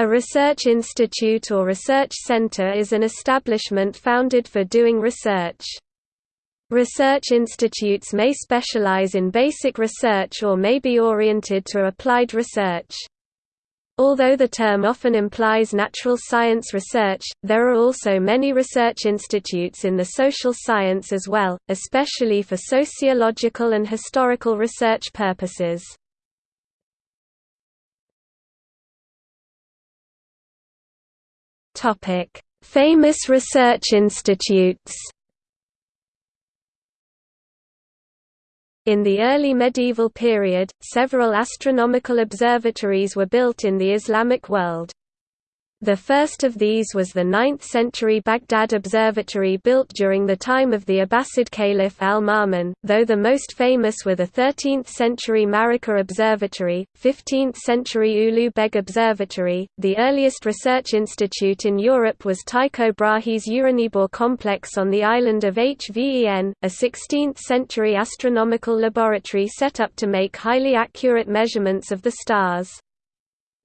A research institute or research center is an establishment founded for doing research. Research institutes may specialize in basic research or may be oriented to applied research. Although the term often implies natural science research, there are also many research institutes in the social science as well, especially for sociological and historical research purposes. Famous research institutes In the early medieval period, several astronomical observatories were built in the Islamic world. The first of these was the 9th-century Baghdad Observatory built during the time of the Abbasid Caliph al-Ma'mun, though the most famous were the 13th-century Maragheh Observatory, 15th-century Ulugh Beg Observatory. The earliest research institute in Europe was Tycho Brahe's Uraniborg complex on the island of Hven, a 16th-century astronomical laboratory set up to make highly accurate measurements of the stars.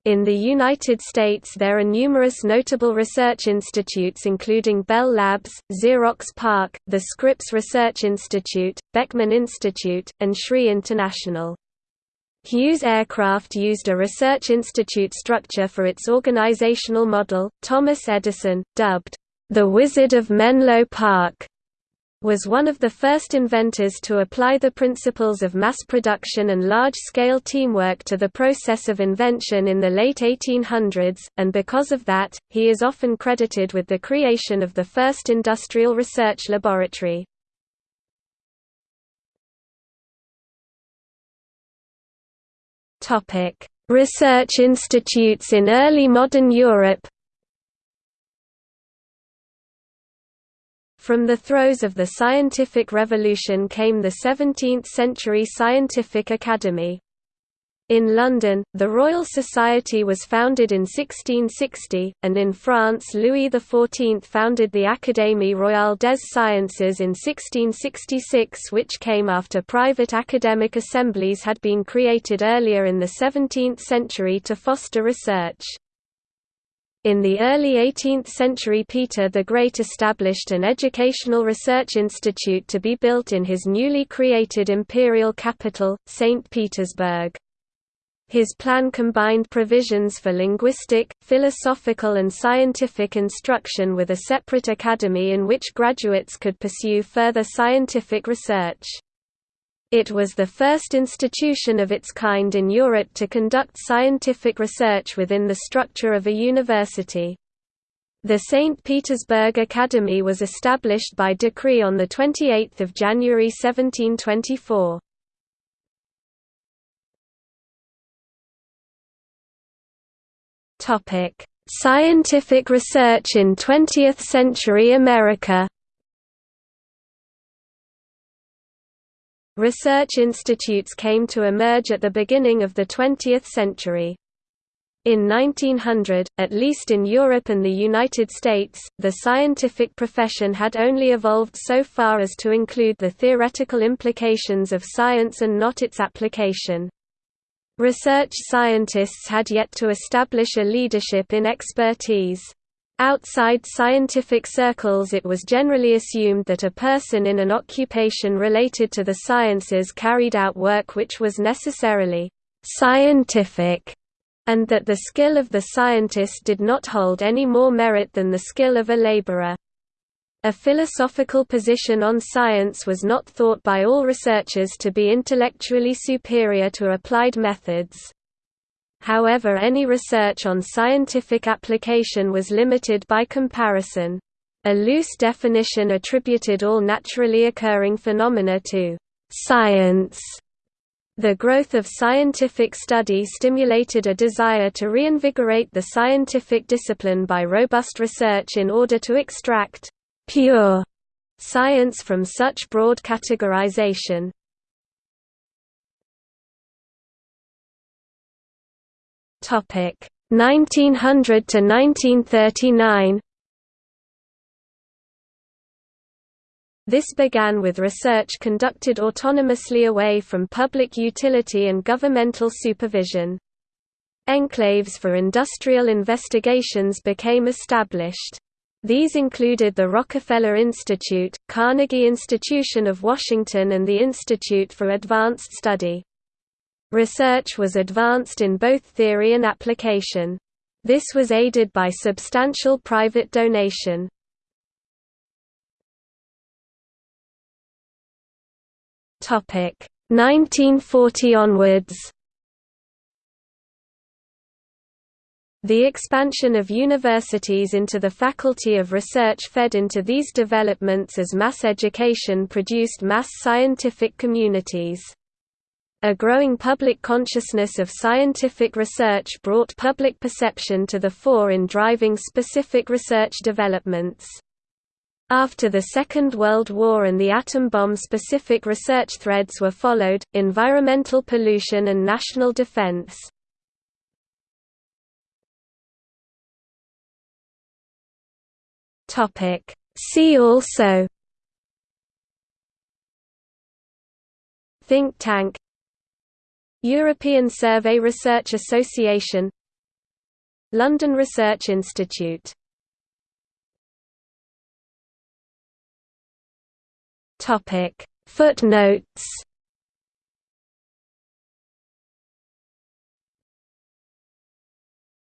In the United States there are numerous notable research institutes including Bell Labs, Xerox PARC, the Scripps Research Institute, Beckman Institute, and SRI International. Hughes Aircraft used a research institute structure for its organizational model. Thomas Edison, dubbed, the Wizard of Menlo Park, was one of the first inventors to apply the principles of mass production and large-scale teamwork to the process of invention in the late 1800s, and because of that, he is often credited with the creation of the first industrial research laboratory. Research institutes in early modern Europe From the throes of the scientific revolution came the 17th-century Scientific Academy. In London, the Royal Society was founded in 1660, and in France Louis XIV founded the Académie Royale des Sciences in 1666 which came after private academic assemblies had been created earlier in the 17th century to foster research. In the early 18th century Peter the Great established an educational research institute to be built in his newly created imperial capital, St. Petersburg. His plan combined provisions for linguistic, philosophical and scientific instruction with a separate academy in which graduates could pursue further scientific research. It was the first institution of its kind in Europe to conduct scientific research within the structure of a university. The St. Petersburg Academy was established by decree on 28 January 1724. Scientific research in 20th-century America Research institutes came to emerge at the beginning of the 20th century. In 1900, at least in Europe and the United States, the scientific profession had only evolved so far as to include the theoretical implications of science and not its application. Research scientists had yet to establish a leadership in expertise. Outside scientific circles it was generally assumed that a person in an occupation related to the sciences carried out work which was necessarily «scientific» and that the skill of the scientist did not hold any more merit than the skill of a laborer. A philosophical position on science was not thought by all researchers to be intellectually superior to applied methods. However any research on scientific application was limited by comparison. A loose definition attributed all naturally occurring phenomena to «science». The growth of scientific study stimulated a desire to reinvigorate the scientific discipline by robust research in order to extract «pure» science from such broad categorization. 1900 to 1939 This began with research conducted autonomously away from public utility and governmental supervision. Enclaves for industrial investigations became established. These included the Rockefeller Institute, Carnegie Institution of Washington and the Institute for Advanced Study. Research was advanced in both theory and application. This was aided by substantial private donation. Topic 1940 onwards. The expansion of universities into the Faculty of Research fed into these developments as mass education produced mass scientific communities. A growing public consciousness of scientific research brought public perception to the fore in driving specific research developments. After the Second World War and the atom bomb specific research threads were followed, environmental pollution and national defense. See also Think tank European Survey Research Association London Research Institute. Footnotes